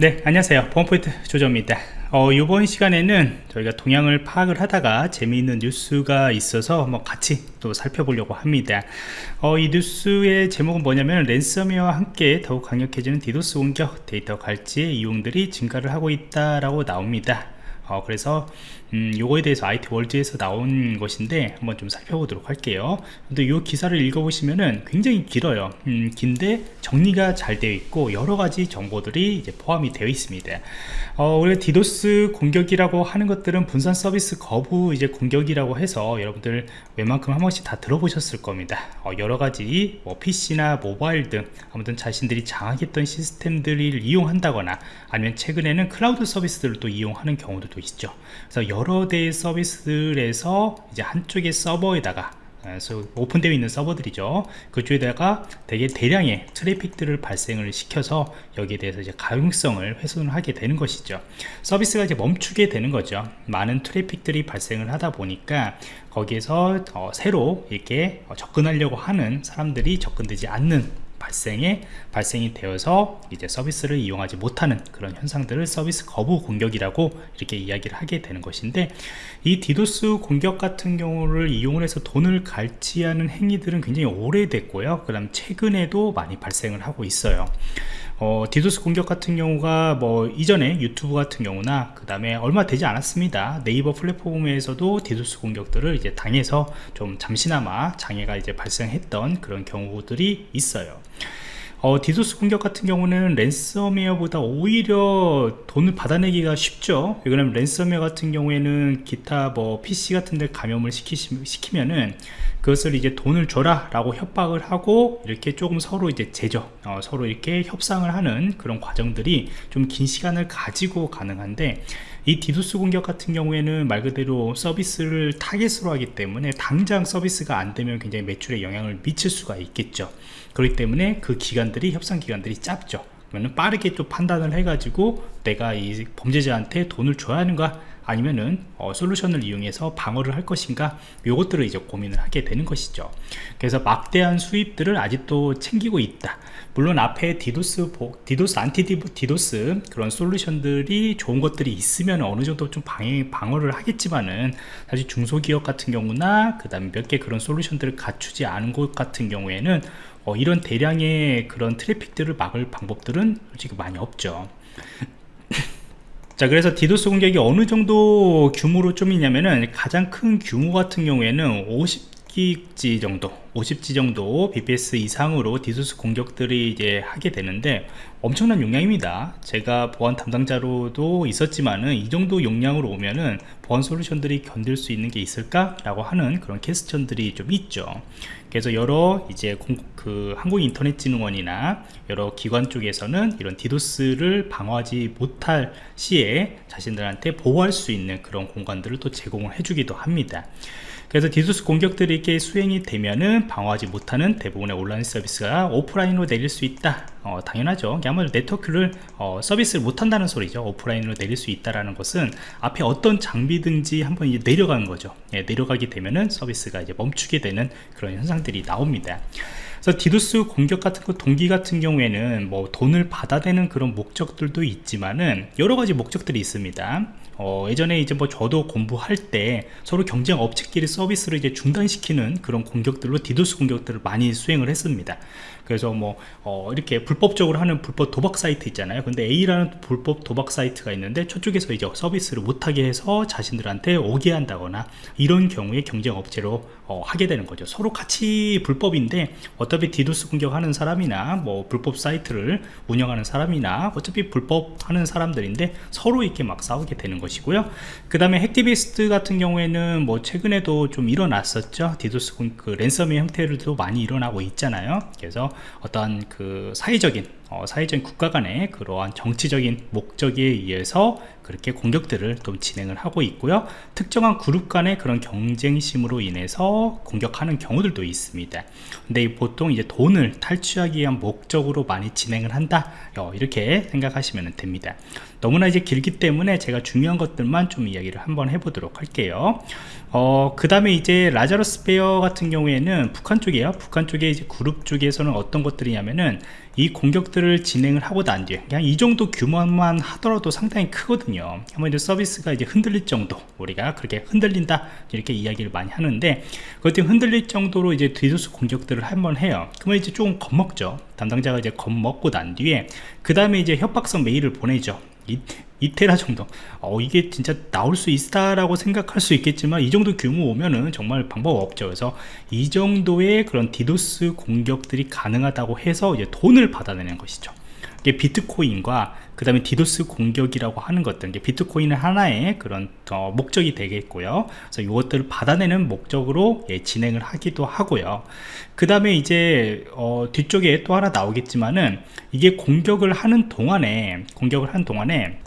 네 안녕하세요. 보안프로젝트 조정원입니다. 어, 이번 시간에는 저희가 동향을 파악을 하다가 재미있는 뉴스가 있어서 뭐 같이 또 살펴보려고 합니다. 어, 이 뉴스의 제목은 뭐냐면 랜섬웨어와 함께 더욱 강력해지는 디도스 공격 데이터 갈취에 이용들이 증가를 하고 있다라고 나옵니다 어, 그래서 음, 요거에 대해서 IT 월드에서 나온 것인데 한번 좀 살펴보도록 할게요. 근데 이 기사를 읽어보시면은 굉장히 길어요. 음, 긴데 정리가 잘 되어 있고 여러가지 정보들이 이제 포함이 되어 있습니다. 어, 우리가 디도스 공격이라고 하는 것들은 분산 서비스 거부 이제 공격이라고 해서 여러분들 웬만큼 한 번씩 다 들어보셨을 겁니다. 어, 여러가지 뭐 PC나 모바일 등 아무튼 자신들이 장악했던 시스템들을 이용한다거나 아니면 최근에는 클라우드 서비스들을 또 이용하는 경우도 있죠. 그래서 여러 대의 서비스들에서 이제 한쪽의 서버에다가 그래서 오픈되어 있는 서버들이죠. 그쪽에다가 되게 대량의 트래픽들을 발생을 시켜서 여기에 대해서 이제 가용성을 훼손을 하게 되는 것이죠. 서비스가 이제 멈추게 되는 거죠. 많은 트래픽들이 발생을 하다 보니까 거기에서 어, 새로 이렇게 접근하려고 하는 사람들이 접근되지 않는 발생에 발생이 되어서 이제 서비스를 이용하지 못하는 그런 현상들을 서비스 거부 공격이라고 이렇게 이야기를 하게 되는 것인데 이 디도스 공격 같은 경우를 이용을 해서 돈을 갈취하는 행위들은 굉장히 오래됐고요. 그 다음 최근에도 많이 발생을 하고 있어요 어, 디도스 공격 같은 경우가 뭐 이전에 유튜브 같은 경우나 그 다음에 얼마 되지 않았습니다. 네이버 플랫폼에서도 디도스 공격들을 이제 당해서 좀 잠시나마 장애가 이제 발생했던 그런 경우들이 있어요 어, 디도스 공격 같은 경우는 랜섬웨어보다 오히려 돈을 받아내기가 쉽죠. 왜냐면 랜섬웨어 같은 경우에는 기타 뭐 PC 같은 데 감염을 시키, 시키면은 그것을 이제 돈을 줘라 라고 협박을 하고 이렇게 조금 서로 이제 제조 어, 서로 이렇게 협상을 하는 그런 과정들이 좀 긴 시간을 가지고 가능한데 이 디도스 공격 같은 경우에는 말 그대로 서비스를 타겟으로 하기 때문에 당장 서비스가 안 되면 굉장히 매출에 영향을 미칠 수가 있겠죠. 그렇기 때문에 그 기간들이 협상 기간들이 짧죠. 그러면 빠르게 좀 판단을 해가지고 내가 이 범죄자한테 돈을 줘야 하는가 아니면은 어, 솔루션을 이용해서 방어를 할 것인가 요것들을 이제 고민을 하게 되는 것이죠. 그래서 막대한 수입들을 아직도 챙기고 있다. 물론 앞에 디도스 디도스 안티 디도스 그런 솔루션들이 좋은 것들이 있으면 어느 정도 좀 방해, 방어를 하겠지만은 사실 중소기업 같은 경우나 그 다음에 몇개 그런 솔루션들을 갖추지 않은 곳 같은 경우에는 어, 이런 대량의 그런 트래픽들을 막을 방법들은 솔직히 많이 없죠 자 그래서 디도스 공격이 어느 정도 규모로 좀 있냐면은 가장 큰 규모 같은 경우에는 50기가 정도 50G 정도 bps 이상으로 디도스 공격들이 이제 하게 되는데 엄청난 용량입니다. 제가 보안 담당자로도 있었지만은 이 정도 용량으로 오면은 보안 솔루션들이 견딜 수 있는 게 있을까 라고 하는 그런 question들이 좀 있죠. 그래서 여러 이제 공, 그 한국인터넷진흥원이나 여러 기관 쪽에서는 이런 디도스를 방어하지 못할 시에 자신들한테 보호할 수 있는 그런 공간들을 또 제공을 해주기도 합니다. 그래서 디도스 공격들이 이렇게 수행이 되면은 방어하지 못하는 대부분의 온라인 서비스가 오프라인으로 내릴 수 있다. 어, 당연하죠. 아무래도 네트워크를 어, 서비스를 못한다는 소리죠. 오프라인으로 내릴 수 있다는 것은 앞에 어떤 장비든지 한번 이제 내려가는 거죠. 예, 내려가게 되면은 서비스가 이제 멈추게 되는 그런 현상들이 나옵니다. 그래서 디도스 공격 같은 거 동기 같은 경우에는 뭐 돈을 받아내는 그런 목적들도 있지만은 여러 가지 목적들이 있습니다 어, 예전에 이제 뭐 저도 공부할 때 서로 경쟁 업체끼리 서비스를 이제 중단시키는 그런 공격들로 디도스 공격들을 많이 수행을 했습니다 그래서 뭐 어, 이렇게 불법적으로 하는 불법 도박 사이트 있잖아요. 근데 A라는 불법 도박 사이트가 있는데 저쪽에서 이제 서비스를 못하게 해서 자신들한테 오게 한다거나 이런 경우에 경쟁 업체로 어, 하게 되는 거죠. 서로 같이 불법인데 어차피 디도스 공격하는 사람이나 뭐 불법 사이트를 운영하는 사람이나 어차피 불법하는 사람들인데 서로 이렇게 막 싸우게 되는 것이고요. 그 다음에 hacktivist 같은 경우에는 뭐 최근에도 좀 일어났었죠. 디도스 그 ransom의 형태로도 많이 일어나고 있잖아요. 그래서 어떤 그 사회적인 어, 사회적인 국가 간의 그러한 정치적인 목적에 의해서 그렇게 공격들을 좀 진행을 하고 있고요. 특정한 그룹 간의 그런 경쟁심으로 인해서 공격하는 경우들도 있습니다. 근데 보통 이제 돈을 탈취하기 위한 목적으로 많이 진행을 한다. 어, 이렇게 생각하시면 됩니다. 너무나 이제 길기 때문에 제가 중요한 것들만 좀 이야기를 한번 해보도록 할게요. 어, 그 다음에 이제 라자로스 페어 같은 경우에는 북한 쪽이에요. 북한 쪽에 이제 그룹 쪽에서는 어떤 것들이냐면은 이 공격들 을 진행을 하고 난 뒤에 그냥 이 정도 규모만 하더라도 상당히 크거든요. 이제 서비스가 이제 흔들릴 정도 우리가 그렇게 흔들린다 이렇게 이야기를 많이 하는데 그것들이 흔들릴 정도로 이제 디도스 공격들을 한번 해요. 그러면 이제 조금 겁먹죠. 담당자가 이제 겁먹고 난 뒤에 그 다음에 이제 협박성 메일을 보내죠. 이, 이테라 정도. 어 이게 진짜 나올 수 있다라고 생각할 수 있겠지만 이 정도 규모 오면은 정말 방법 없죠. 그래서 이 정도의 그런 디도스 공격들이 가능하다고 해서 이제 돈을 받아내는 것이죠. 이게 비트코인과 그 다음에 디도스 공격이라고 하는 것들 이제 비트코인은 하나의 그런 어, 목적이 되겠고요. 그래서 이것들을 받아내는 목적으로 예, 진행을 하기도 하고요. 그 다음에 이제 어, 뒤쪽에 또 하나 나오겠지만은 이게 공격을 하는 동안에 공격을 하는 동안에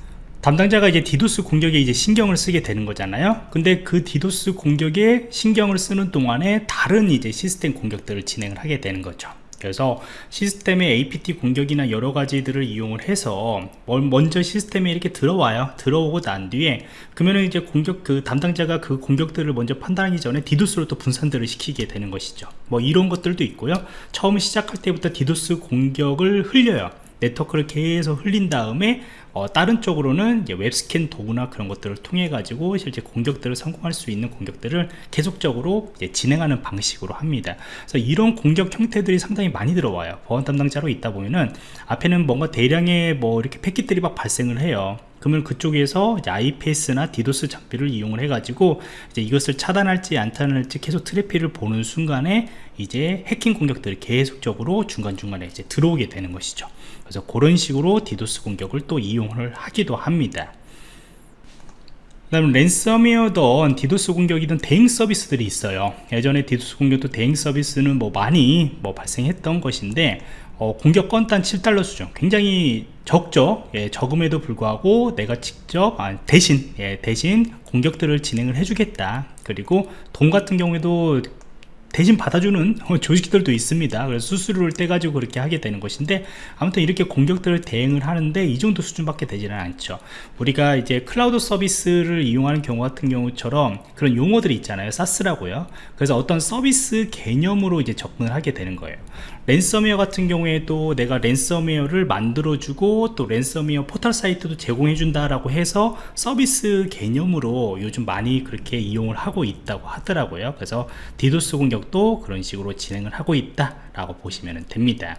담당자가 이제 디도스 공격에 이제 신경을 쓰게 되는 거잖아요. 근데 그 디도스 공격에 신경을 쓰는 동안에 다른 이제 시스템 공격들을 진행을 하게 되는 거죠. 그래서 시스템의 APT 공격이나 여러 가지들을 이용을 해서 먼저 시스템에 이렇게 들어와요. 들어오고 난 뒤에 그러면 이제 공격 그 담당자가 그 공격들을 먼저 판단하기 전에 디도스로 또 분산들을 시키게 되는 것이죠. 뭐 이런 것들도 있고요. 처음 시작할 때부터 디도스 공격을 흘려요 네트워크를 계속 흘린 다음에 어, 다른 쪽으로는 웹스캔 도구나 그런 것들을 통해 가지고 실제 공격들을 성공할 수 있는 공격들을 계속적으로 진행하는 방식으로 합니다. 그래서 이런 공격 형태들이 상당히 많이 들어와요. 보안 담당자로 있다 보면은 앞에는 뭔가 대량의 뭐 이렇게 패킷들이 막 발생을 해요 그러면 그쪽에서 IPS나 디도스 장비를 이용을 해가지고 이제 이것을 차단할지 안 차단할지 계속 트래픽을 보는 순간에 이제 해킹 공격들이 계속적으로 중간중간에 이제 들어오게 되는 것이죠. 그래서 그런 식으로 디도스 공격을 또 이용을 하기도 합니다. 그 다음 랜섬웨어든 디도스 공격이든 대행 서비스들이 있어요. 예전에 디도스 공격도 대행 서비스는 뭐 많이 뭐 발생했던 것인데 어, 공격 건단 7달러 수준. 굉장히 적죠. 예, 적음에도 불구하고 내가 직접 아, 대신 예, 대신 공격들을 진행을 해주겠다. 그리고 돈 같은 경우에도 대신 받아주는 조직들도 있습니다. 그래서 수수료를 떼가지고 그렇게 하게 되는 것인데 아무튼 이렇게 공격들을 대응을 하는데 이 정도 수준밖에 되지는 않죠. 우리가 이제 클라우드 서비스를 이용하는 경우 같은 경우처럼 그런 용어들이 있잖아요. 사스라고요. 그래서 어떤 서비스 개념으로 이제 접근을 하게 되는 거예요. 랜섬웨어 같은 경우에도 내가 랜섬웨어를 만들어주고 또 랜섬웨어 포털 사이트도 제공해준다라고 해서 서비스 개념으로 요즘 많이 그렇게 이용을 하고 있다고 하더라고요. 그래서 디도스 공격 도 그런 식으로 진행을 하고 있다 라고 보시면 됩니다.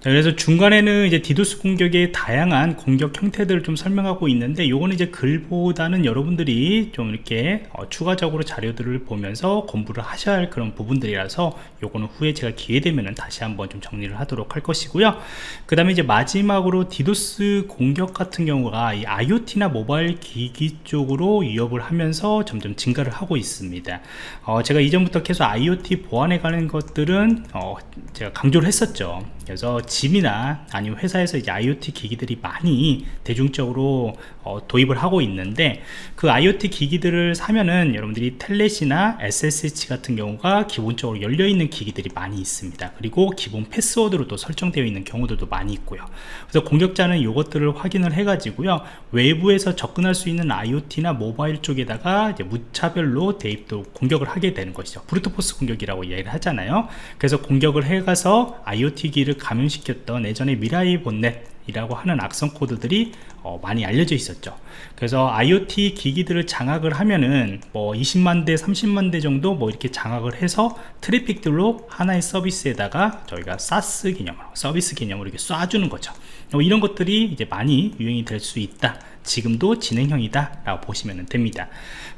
자, 그래서 중간에는 이제 디도스 공격의 다양한 공격 형태들을 좀 설명하고 있는데 요거는 이제 글보다는 여러분들이 좀 이렇게 어, 추가적으로 자료들을 보면서 공부를 하셔야 할 그런 부분들이라서 요거는 후에 제가 기회 되면은 다시 한번 좀 정리를 하도록 할 것이고요. 그 다음에 이제 마지막으로 디도스 공격 같은 경우가 이 IoT나 모바일 기기 쪽으로 위협을 하면서 점점 증가를 하고 있습니다. 어, 제가 이전부터 계속 IoT 보안에 관한 것들은 어, 제가 강조를 했었죠. 그래서 집이나 아니면 회사에서 IoT 기기들이 많이 대중적으로 어, 도입을 하고 있는데 그 IoT 기기들을 사면은 여러분들이 텔넷이나 SSH 같은 경우가 기본적으로 열려있는 기기들이 많이 있습니다. 그리고 기본 패스워드로 또 설정되어 있는 경우들도 많이 있고요. 그래서 공격자는 이것들을 확인을 해 가지고요. 외부에서 접근할 수 있는 IoT나 모바일 쪽에다가 무차별로 대입도 공격을 하게 되는 것이죠. brute force 공격이라고 이야기를 하잖아요. 그래서 공격을 해가서 IoT 기기를 감염 시켰던 예전에 Mirai botnet 이라고 하는 악성 코드들이 어, 많이 알려져 있었죠. 그래서 IoT 기기들을 장악을 하면은 뭐 20만 대 30만 대 정도 뭐 이렇게 장악을 해서 트래픽들로 하나의 서비스에다가 저희가 SaaS 개념으로 서비스 개념으로 이렇게 쏴주는 거죠. 뭐 이런 것들이 이제 많이 유행이 될 수 있다 지금도 진행형이다 라고 보시면 됩니다.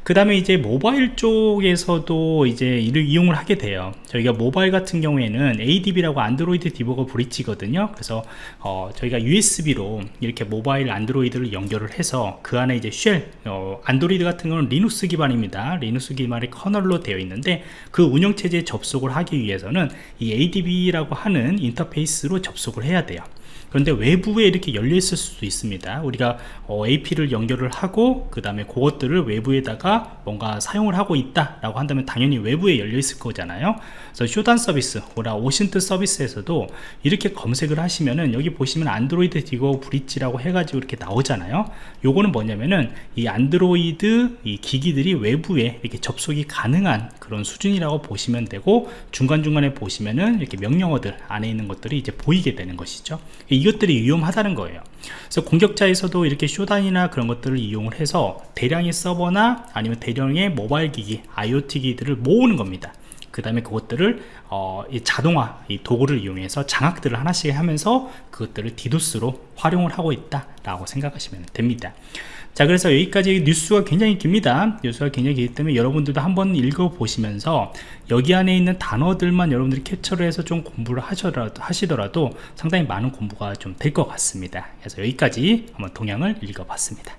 그 다음에 이제 모바일 쪽에서도 이제 이를 이용을 하게 돼요. 저희가 모바일 같은 경우에는 ADB라고 Android Debugger Bridge거든요. 그래서 어, 저희가 USB로 이렇게 모바일 안드로이드를 연결을 해서 그 안에 이제 쉘 어, 안드로이드 같은 경우는 리눅스 기반입니다. 리눅스 기반의 커널로 되어 있는데 그 운영체제에 접속을 하기 위해서는 이 ADB라고 하는 인터페이스로 접속을 해야 돼요 그런데 외부에 이렇게 열려 있을 수도 있습니다. 우리가 어, AP를 연결을 하고 그 다음에 그것들을 외부에다가 뭔가 사용을 하고 있다 라고 한다면 당연히 외부에 열려 있을 거잖아요. 그래서 쇼단 서비스 오라 오신트 서비스에서도 이렇게 검색을 하시면은 여기 보시면 안드로이드 디거 브릿지라고 해가지고 이렇게 나오잖아요. 요거는 뭐냐면은 이 안드로이드 이 기기들이 외부에 이렇게 접속이 가능한 그런 수준이라고 보시면 되고 중간중간에 보시면은 이렇게 명령어들 안에 있는 것들이 이제 보이게 되는 것이죠 이것들이 위험하다는 거예요. 그래서 공격자에서도 이렇게 쇼단이나 그런 것들을 이용을 해서 대량의 서버나 아니면 대량의 모바일 기기 IoT 기기들을 모으는 겁니다 그 다음에 그것들을 어, 이 자동화 이 도구를 이용해서 장악들을 하나씩 하면서 그것들을 디도스로 활용을 하고 있다 라고 생각하시면 됩니다. 자 그래서 여기까지 뉴스가 굉장히 깁니다. 뉴스가 굉장히 길기 때문에 여러분들도 한번 읽어 보시면서 여기 안에 있는 단어들만 여러분들이 캡처를 해서 좀 공부를 하시더라도, 하시더라도 상당히 많은 공부가 좀 될 것 같습니다. 그래서 여기까지 한번 동향을 읽어 봤습니다